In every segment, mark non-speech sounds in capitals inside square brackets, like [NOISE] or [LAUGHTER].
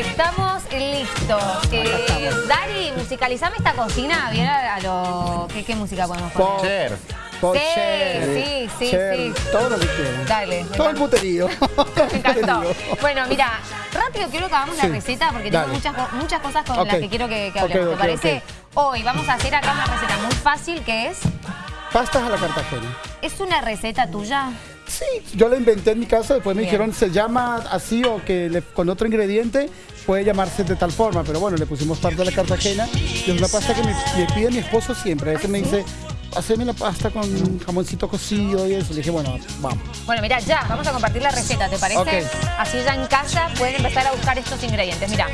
Estamos listos. Eh, Dari, musicalizame esta cocina. Bien a, a lo... ¿Qué, ¿Qué música podemos poner? Por Sí, sí, sí, Cher, sí. Todo lo que quieran. Dale. Todo el puterío. [LAUGHS] Me encantó. Bueno, mira, rápido quiero que hagamos Sí, la receta porque dale. tengo muchas, muchas cosas con las que quiero que, que hablemos. ¿Te parece? Hoy vamos a hacer acá una receta muy fácil que es... Pastas a la cartagena. ¿Es una receta tuya? Sí, yo la inventé en mi casa, después me Bien. dijeron se llama así o que le- con otro ingrediente puede llamarse de tal forma, pero bueno, le pusimos parte de la cartagena y es una pasta que me, me pide mi esposo siempre. A veces me dice, haceme la pasta con jamoncito cocido y eso. Le dije, bueno, vamos. Bueno, mira, ya, vamos a compartir la receta, ¿te parece? Así ya en casa pueden empezar a buscar estos ingredientes. Mira,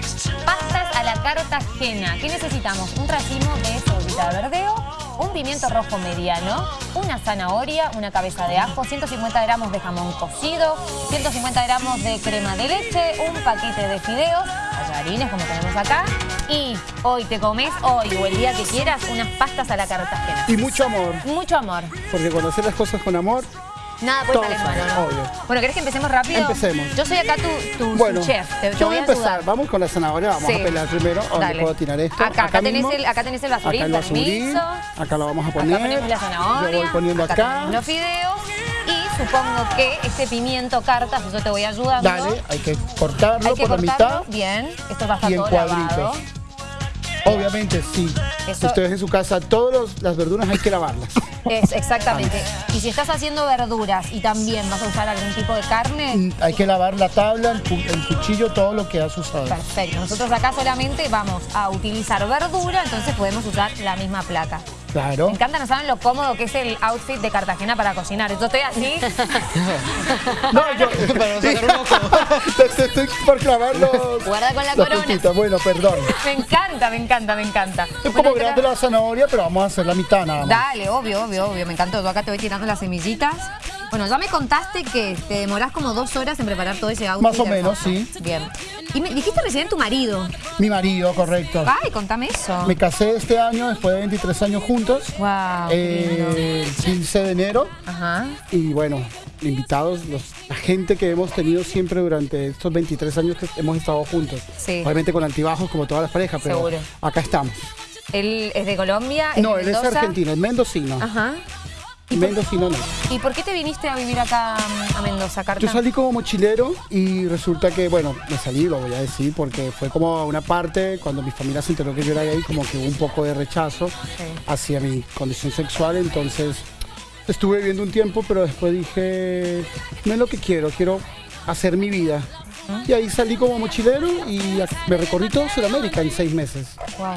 pastas a la cartagena. ¿Qué necesitamos? Un racimo de cebollita de verdeo, un pimiento rojo mediano, una zanahoria, una cabeza de ajo, 150 gramos de jamón cocido, 150 gramos de crema de leche, un paquete de fideos, tallarines como tenemos acá, y hoy te comes, hoy o el día que quieras, unas pastas a la cartagena. Y mucho amor, Mucho amor. porque cuando haces las cosas con amor, Nada puede Todo salir sale, malo, ¿no? obvio. Bueno, ¿querés que empecemos rápido? Empecemos. Yo soy acá tu, tu bueno, chef, te, te yo voy a empezar. ayudar. Vamos con la zanahoria, vamos Sí. a pelar primero. ¿Dónde Dale. puedo tirar esto? Acá, acá tenés el- acá tenés el basurín, Acá el basurín, permiso. acá lo vamos a poner. Acá ponemos la zanahoria, Yo voy poniendo acá. tenemos los fideos y supongo que este pimiento cartas, yo te voy ayudando. Dale, hay que cortarlo Hay que por la mitad. bien, esto va a estar todo lavado. Obviamente, sí. Eso- Ustedes en su casa, todas las verduras hay que lavarlas. Es, exactamente. Y si estás haciendo verduras y también vas a usar algún tipo de carne, hay que lavar la tabla, el, el cuchillo, todo lo que has usado. perfecto. Nosotros acá solamente vamos a utilizar verdura, entonces podemos usar la misma placa. Claro. Me encanta, no saben lo cómodo que es el outfit de Cartagena para cocinar. Yo estoy así. [LAUGHS] No, yo... Para sacar un ojo. [LAUGHS] te, te estoy por clavar los... Guarda con la corona. puntitas. Bueno, perdón. Me encanta, me encanta, me encanta. Es Bueno, como grande la- la zanahoria, pero vamos a hacer la mitad nada más. Dale, obvio, obvio, obvio. Me encantó. Yo acá te voy tirando las semillitas. Bueno, ya me contaste que te demorás como dos horas en preparar todo ese outfit. Más o menos, sí. Bien. Y me dijiste recién tu marido. Mi marido, correcto. Ay, contame eso. Me casé este año, después de 23 años juntos. Wow. eh, el 15 de enero. Ajá. Y bueno, invitados, los- la gente que hemos tenido siempre durante estos 23 años que hemos estado juntos. Sí. Obviamente con altibajos como todas las parejas, pero Seguro. acá estamos. Él es de Colombia. es No, de él es argentino, es mendocino. Ajá. Mendocino no. ¿Y por qué te viniste a vivir acá a Mendoza, Carta? Yo salí como mochilero y resulta que, bueno, me salí, lo voy a decir, porque fue como una parte, cuando mi familia se enteró que yo era gay, como que hubo un poco de rechazo hacia mi condición sexual, entonces estuve viviendo un tiempo, pero después dije, no es lo que quiero, quiero hacer mi vida. Y ahí salí como mochilero y me recorrí todo Sudamérica en seis meses. Wow.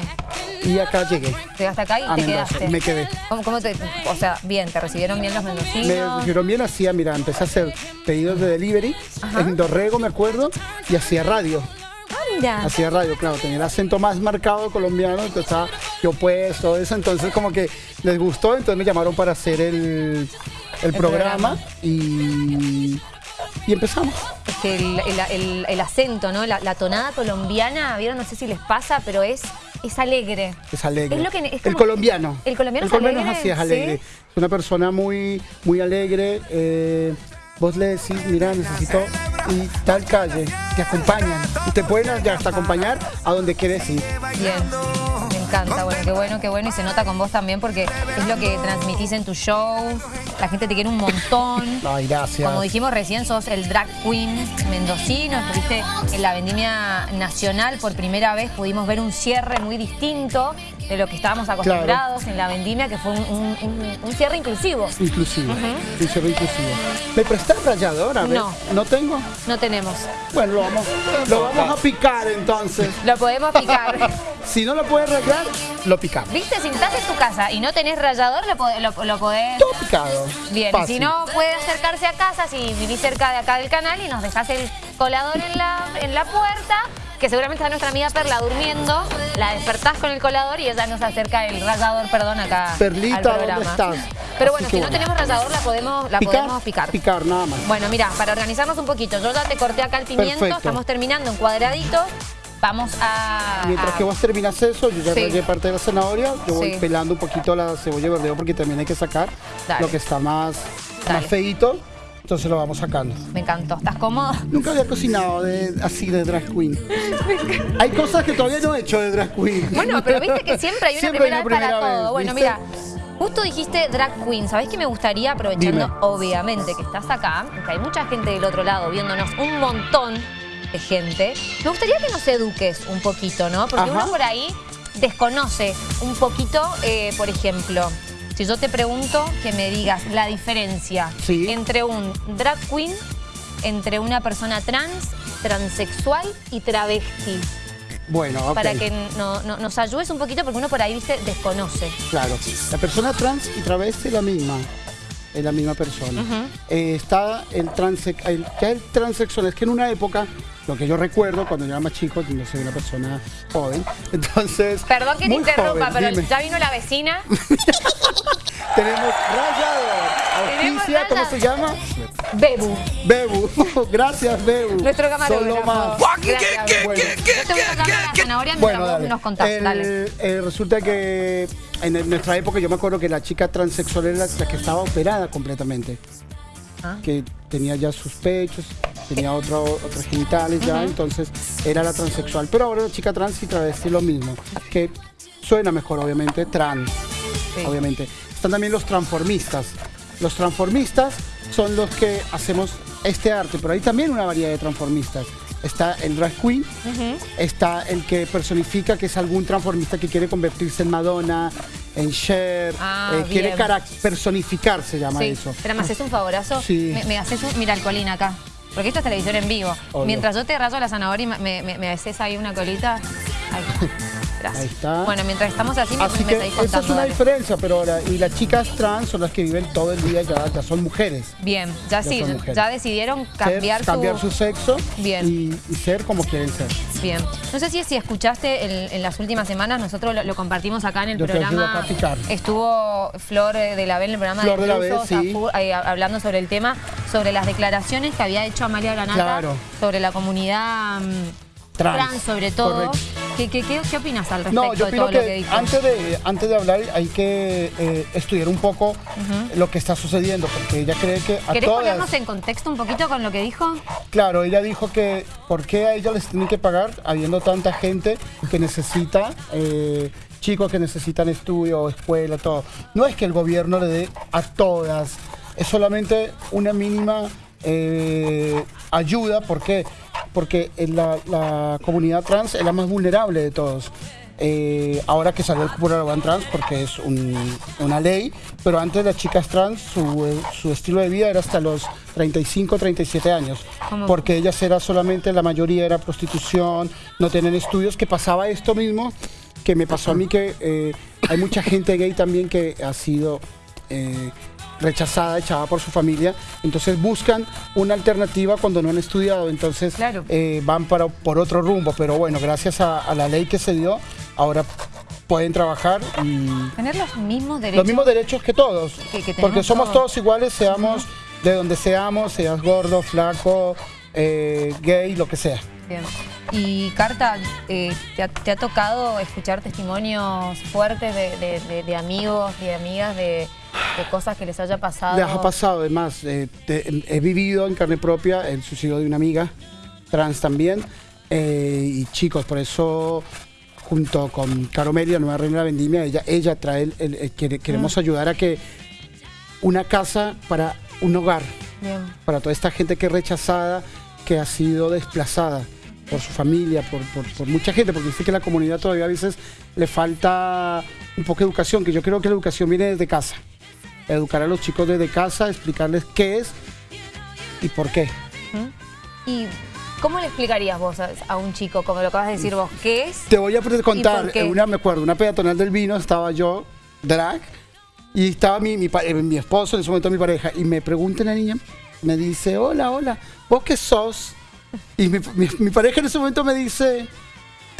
Y acá llegué Llegaste acá y a te Mendoza quedaste. me quedé. ¿Cómo, cómo te, o sea, bien, te recibieron bien los Me mendocinos. dijeron bien, hacía, mira, empecé a hacer pedidos de delivery en Dorrego, me acuerdo, y hacía radio. Ah, mira. Hacía radio, claro, tenía el acento más marcado colombiano, entonces estaba yo pues, todo eso, entonces como que les gustó, entonces me llamaron para hacer el, el programa, programa. Y, y empezamos. Es que el, el- el- el acento, ¿no? La, la tonada colombiana, ¿vieron? No sé si les pasa, pero es, es alegre. Es alegre. Es lo que- es el colombiano. ¿El colombiano es colombiano alegre? así, es alegre. ¿Sí? Es una persona muy, muy alegre. eh, vos le decís, mira, necesito y tal calle, te acompañan. Y te pueden hasta acompañar a donde quieres ir. Bien. Encanta, bueno, qué bueno, qué bueno. Y se nota con vos también porque es lo que transmitís en tu show. La gente te quiere un montón. [LAUGHS] Ay, gracias. Como dijimos recién, sos el drag queen mendocino, estuviste en la vendimia nacional por primera vez, pudimos ver un cierre muy distinto de lo que estábamos acostumbrados en la vendimia, que fue un, un- un- un cierre inclusivo. Inclusivo. Un cierre inclusivo. ¿Me prestas ralladora? No. ¿No tengo? No tenemos. Bueno, lo vamos, lo vamos a picar entonces. Lo podemos picar. [LAUGHS] Si no lo puedes rayar, lo picamos. ¿Viste? Si estás en tu casa y no tenés rallador, lo, lo- lo podés... Todo picado. Bien, Fácil. si no puede acercarse a casa, si vivís cerca de acá del canal y nos dejás el colador en la, en la puerta, que seguramente está nuestra amiga Perla durmiendo, la despertás con el colador y ella nos acerca el rallador, perdón, acá Perlita, al ¿dónde programa. Pero bueno, si no tenemos rallador, la podemos, la ¿Picar? podemos picar. Picar, nada más. Bueno, mira, para organizarnos un poquito, yo ya te corté acá el pimiento, Perfecto. estamos terminando en cuadraditos, vamos a... Mientras a- que vos terminas eso, yo ya Sí. rayé parte de la zanahoria, yo voy Sí. pelando un poquito la cebolla verdeo porque también hay que sacar Dale. lo que está más, Dale. más feíto. Entonces lo vamos sacando. Me encantó. ¿Estás cómodo? Nunca había cocinado de, así de drag queen. hay cosas que todavía no he hecho de drag queen. Bueno, pero viste que siempre hay una primera, vez para todo. Bueno, mira, Justo dijiste drag queen, ¿sabés qué me gustaría, aprovechando obviamente que estás acá, que hay mucha gente del otro lado viéndonos, un montón de gente, me gustaría que nos eduques un poquito, ¿no? Porque uno por ahí desconoce un poquito, eh, por ejemplo, si yo te pregunto que me digas la diferencia entre un drag queen, entre una persona trans, transexual y travesti. Bueno, Para que nos ayudes un poquito porque uno por ahí, viste, desconoce. Claro. La persona trans y travesti es la misma. Es la misma persona. Eh, está el, transe, el, el transexual. Es que en una época, lo que yo recuerdo cuando yo era más chico, no soy una persona joven, entonces... Perdón que te interrumpa, pero ya vino la vecina. [LAUGHS] Tenemos rayador. ¿cómo se llama? Bebu. Bebu. [LAUGHS] Gracias, Bebu. Nuestro camarógrafo. Solo más. bueno, dale. nos contás, eh, resulta que en nuestra época yo me acuerdo que la chica transexual era la que estaba operada completamente. Ah. Que tenía ya sus pechos, tenía otro, otros genitales ya, entonces era la transexual. Pero ahora la chica trans y travesti lo mismo, que suena mejor obviamente, trans, obviamente. Están también los transformistas. Los transformistas son los que hacemos este arte, pero hay también una variedad de transformistas. Está el drag queen, está el que personifica que es algún transformista que quiere convertirse en Madonna, en Cher, ah, eh, quiere personificar, se llama eso. Pero me haces un favorazo, sí. me, haces un, mira el colín acá, porque esto es televisión en vivo. Mientras yo te rayo la zanahoria y me, me, ahí una colita, Ahí [LAUGHS] está. Bueno, mientras estamos así, me, así que Esa es una diferencia, pero ahora, y las chicas trans son las que viven todo el día, ya, ya son mujeres. Bien, ya, sí, ya decidieron cambiar, su... cambiar su sexo Bien. Y, ser como quieren ser. Bien. No sé si, si escuchaste en, las últimas semanas, nosotros lo, compartimos acá en el programa. Estuvo Flor de la B en el programa Flor de, la B, sí. hablando sobre el tema, sobre las declaraciones que había hecho Amalia Granata sobre la comunidad mm, trans, sobre todo. ¿Qué, opinas al respecto no, yo de todo que lo que dijo? Antes de, antes de hablar hay que eh, estudiar un poco lo que está sucediendo, porque ella cree que a ¿Querés ponernos en contexto un poquito con lo que dijo? Claro, ella dijo que ¿por qué a ella les tienen que pagar habiendo tanta gente que necesita... Eh, chicos que necesitan estudio, escuela, todo. No es que el gobierno le dé a todas, es solamente una mínima eh, ayuda, ¿por qué? Porque la, la, comunidad trans es la más vulnerable de todos. Eh, ahora que salió el cupo trans porque es una ley, pero antes las chicas trans, su, estilo de vida era hasta los 35, 37 años, porque ellas era solamente, la mayoría era prostitución, no tienen estudios, que pasaba esto mismo que me pasó a mí que eh, hay mucha gente gay también que ha sido rechazada, echada por su familia, entonces buscan una alternativa cuando no han estudiado, entonces eh, van para, por otro rumbo, pero bueno, gracias a, la ley que se dio, ahora pueden trabajar y... Tener los mismos derechos. Los mismos derechos que todos, porque somos todos, iguales, seamos de donde seamos, seas gordo, flaco, eh, gay, lo que sea. Bien. Y Carta, eh, te, ha, tocado escuchar testimonios fuertes de, de amigos y amigas de de cosas que les haya pasado. Les ha pasado, además, eh, he vivido en carne propia el suicidio de una amiga trans también. Eh, y chicos, por eso junto con Caromelia, Nueva Reina de la Vendimia, ella, ella trae, el, queremos mm. ayudar a que una casa para un hogar, para toda esta gente que es rechazada, que ha sido desplazada por su familia, por, por, mucha gente, porque dice que la comunidad todavía a veces le falta un poco de educación, que yo creo que la educación viene desde casa educar a los chicos desde casa, explicarles qué es y por qué. ¿Y cómo le explicarías vos a, un chico, como lo acabas de decir vos, qué es? Te voy a contar, una, me acuerdo, una peatonal del vino, estaba yo, drag, y estaba mi, mi, eh, mi esposo, en ese momento mi pareja, y me pregunta la niña, me dice, hola, hola, ¿vos qué sos? Y mi, mi pareja en ese momento me dice,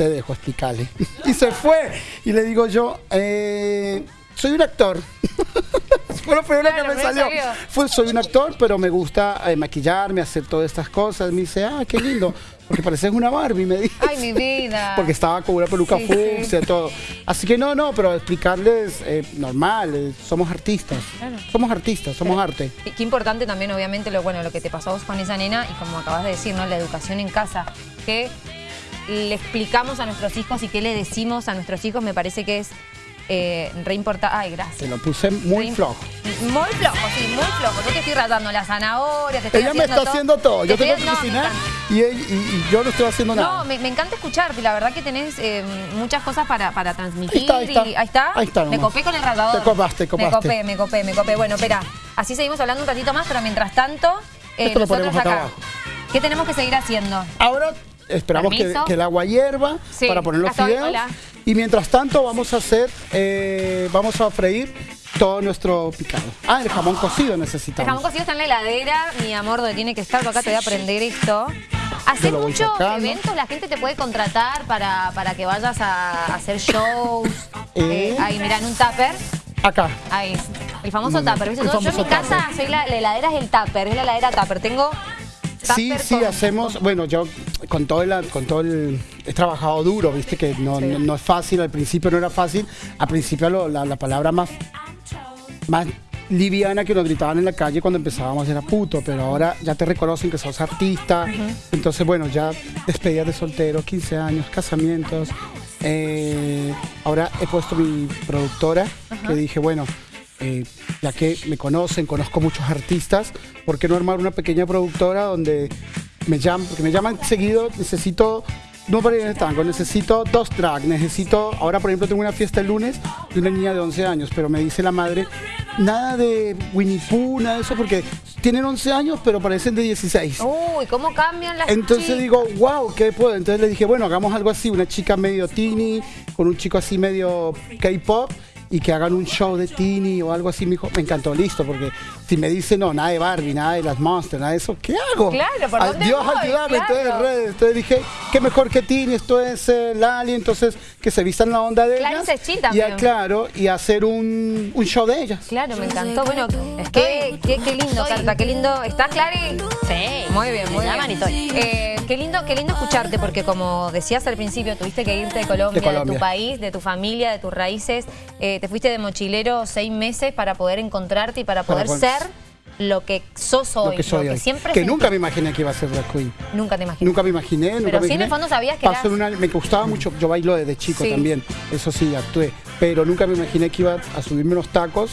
te dejo explicarle. [LAUGHS] y se fue. Y le digo yo, eh, soy un actor. [LAUGHS] [LAUGHS] fue lo primero Claro, que me salió. salió. Fue, soy un actor, pero me gusta eh, maquillarme, hacer todas estas cosas. Me dice, ah, qué lindo. Porque pareces una Barbie, me dice. Ay, mi vida. [LAUGHS] Porque estaba con una peluca Sí, sí. fucsia, todo. Así que no, no, pero explicarles, eh, normal, eh, somos artistas. Claro. Somos artistas, somos arte. Qué, qué importante también, obviamente, lo bueno, lo que te pasó a vos con esa nena y como acabas de decir, ¿no? La educación en casa. Que le explicamos a nuestros hijos y qué le decimos a nuestros hijos, me parece que es eh, re importante. Ay, gracias. Te lo puse muy Re- flojo. Muy flojo, sí, muy flojo. Yo te estoy ratando la zanahoria, te estoy Ella me está haciendo todo. Yo Te tengo que no, me cocinar y, él- y- y yo no estoy haciendo nada. No, me, me encanta escucharte, la verdad que tenés eh, muchas cosas para, para transmitir. Ahí está, ahí está. y- ahí está. Ahí está Me copé con el rallador. Te copaste, Me copaste. copé, me copé, me copé. Bueno, espera, así seguimos hablando un ratito más, pero mientras tanto, eh, Esto lo nosotros ponemos acá acá, abajo. ¿qué tenemos que seguir haciendo? Ahora esperamos que, el agua hierva Sí, para poner los fideos. Y mientras tanto vamos a hacer, eh, vamos a freír todo nuestro picado. Ah, el jamón cocido El necesitamos. jamón cocido está en la heladera, mi amor, donde tiene que estar. Acá te voy a aprender esto. Voy muchos eventos, la gente te puede contratar para, para que vayas a hacer shows. Eh. Eh, ahí, mirá, en un tupper. Acá. Ahí, el famoso tupper. el Yo, yo en famoso mi casa soy la, la heladera es el tupper, es la heladera tupper. Tengo Sí, tupper sí, con- hacemos, bueno, yo con todo el, con todo el, he trabajado duro, viste que no, Sí. no, no es fácil, al principio no era fácil, al principio lo- la, la palabra más, más liviana que nos gritaban en la calle cuando empezábamos era puto, pero ahora ya te reconocen que sos artista, entonces bueno, ya despedidas de soltero, 15 años, casamientos, eh, ahora he puesto mi productora, que dije, bueno, eh, ya que me conocen, conozco muchos artistas, ¿por qué no armar una pequeña productora donde me llaman, porque me llaman seguido, necesito, no para ir en el tango, necesito dos tracks, necesito, ahora por ejemplo tengo una fiesta el lunes de una niña de 11 años, pero me dice la madre, nada de Winnie Pooh, nada de eso, porque tienen 11 años, pero parecen de 16. Uy, ¿cómo cambian las Entonces chicas? digo, wow, ¿qué puedo? Entonces le dije, bueno, hagamos algo así, una chica medio teeny, con un chico así medio K-pop, y que hagan un show de teeny o algo así. Me dijo, me encantó, listo, porque si me dice, no, nada de Barbie, nada de las Monsters, nada de eso, ¿qué hago? Claro, ¿por dónde Dios, voy? ayúdame, Claro. entonces redes. Entonces dije, qué mejor que teeny, esto es eh, Lali, entonces que se vistan la onda de Claro, ellas. ese chill y a- claro, y hacer un, un show de ellas. Claro, me encantó. Bueno, qué, qué, qué lindo, Carta, qué lindo. ¿Estás, Clary? Sí. Muy bien, muy Me bien. Eh, qué lindo, qué lindo escucharte, porque como decías al principio, tuviste que irte de Colombia, De tu país, de tu familia, de tus raíces. Eh, te fuiste de mochilero seis meses para poder encontrarte y para poder- ser lo que sos hoy, lo que soy hoy. siempre que sentí- nunca me imaginé que iba a ser drag queen. nunca te imaginé. Nunca me imaginé. nunca Pero me sí, en el fondo sabías que Pasó eras- una- me gustaba mucho, yo bailo desde chico Sí. también, eso sí, actué. Pero nunca me imaginé que iba a subirme unos tacos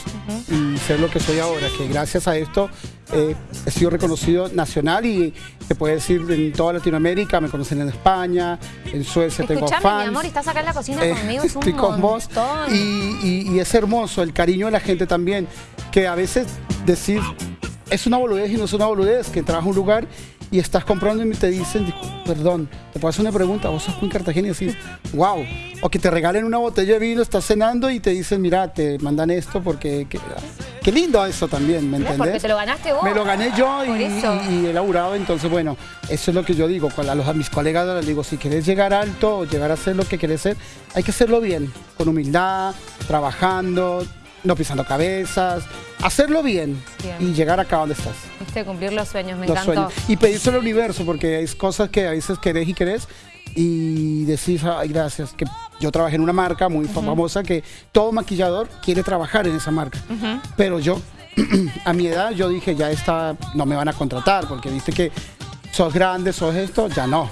y ser lo que soy ahora, que gracias a esto eh, he sido reconocido nacional y se puede decir en toda Latinoamérica, me conocen en España, en Suecia tengo Escuchame, fans. mi amor, estás acá en la cocina Eh, conmigo, [LAUGHS] es un estoy con vos montón. y, y- y es hermoso el cariño de la gente también, que a veces decir es una boludez y no es una boludez, que entras a un lugar y estás comprando y te dicen, "Discul- perdón, te puedo hacer una pregunta, vos sos Queen Cartagena y decís, wow, o que te regalen una botella de vino, estás cenando y te dicen, mira, te mandan esto porque, que- qué lindo eso también, ¿me entendés? porque te lo ganaste vos. Me lo gané yo y, y- y he laburado, entonces bueno, eso es lo que yo digo, con a, los, a mis colegas les digo, si querés llegar alto o llegar a ser lo que querés ser, hay que hacerlo bien, con humildad, trabajando, no pisando cabezas, hacerlo bien, Bien. y llegar acá donde estás. Viste, cumplir los sueños, me los encantó. sueños. Y pedírselo al universo, porque hay cosas que a veces querés y querés y decís, ay, gracias, que yo trabajé en una marca muy famosa que todo maquillador quiere trabajar en esa marca. Pero yo, [CLEARS THROAT] a mi edad, yo dije, ya está, no me van a contratar, porque viste que sos grande, sos esto, ya no.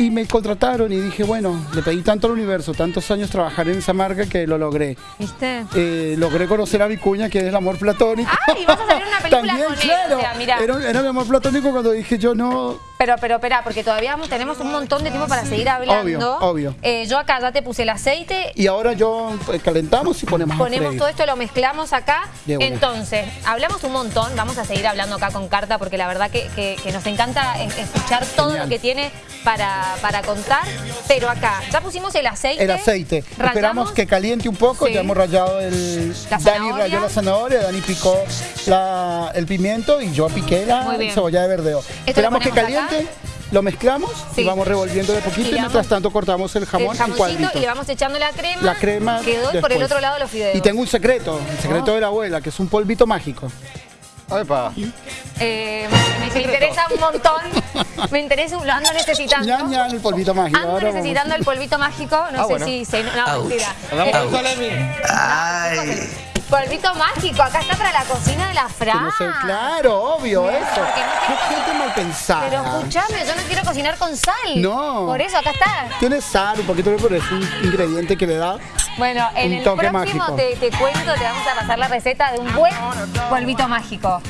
Y me contrataron y dije, bueno, le pedí tanto al universo, tantos años trabajar en esa marca que lo logré. ¿Viste? Eh, logré conocer a Vicuña, que es el amor platónico. ¡Ay! Vas a salir una película [LAUGHS] También, con claro. sea, mirá. Era, era mi amor platónico cuando dije yo no. Pero, pero, espera, porque todavía tenemos un montón de tiempo para seguir hablando. Obvio, obvio. Eh, yo acá ya te puse el aceite. Y ahora yo eh, calentamos y ponemos, Ponemos todo esto, lo mezclamos acá. Entonces, hablamos un montón. Vamos a seguir hablando acá con Carta porque la verdad que, que- que nos encanta es- escuchar todo Genial. lo que tiene para, para contar. Pero acá, ya pusimos el aceite. El aceite. Rallamos. Esperamos que caliente un poco. Sí. Ya hemos rallado el. La Dani ralló la zanahoria, Dani picó la- el pimiento y yo piqué la cebolla de verdeo. Esperamos que acá. Lo mezclamos Sí. y vamos revolviendo de poquito Y mientras tanto cortamos el jamón el en cuadritos. y le vamos echando la crema. La crema Quedó y por el otro lado los fideos. Y tengo un secreto, el secreto Oh. de la abuela, que es un polvito mágico. Epa. Eh, me, [LAUGHS] me interesa un montón. Me interesa, un- lo ando necesitando. Ya, ya, el polvito mágico. Ando Ahora vamos. necesitando el polvito mágico. No Ah, sé bueno. si se. No, mentira. Andamos Eh, con Salemi. Ay. Polvito mágico. Acá está para la cocina de la Fran. no sé, claro, obvio, eso. no Qué gente mal pensada. Pero escúchame, yo no quiero cocinar con sal. No. Por eso, acá está. Tiene sal, un poquito de pero es un ingrediente que le da. Bueno, en Un el toque próximo mágico. te, te cuento, te vamos a pasar la receta de un buen polvito mágico.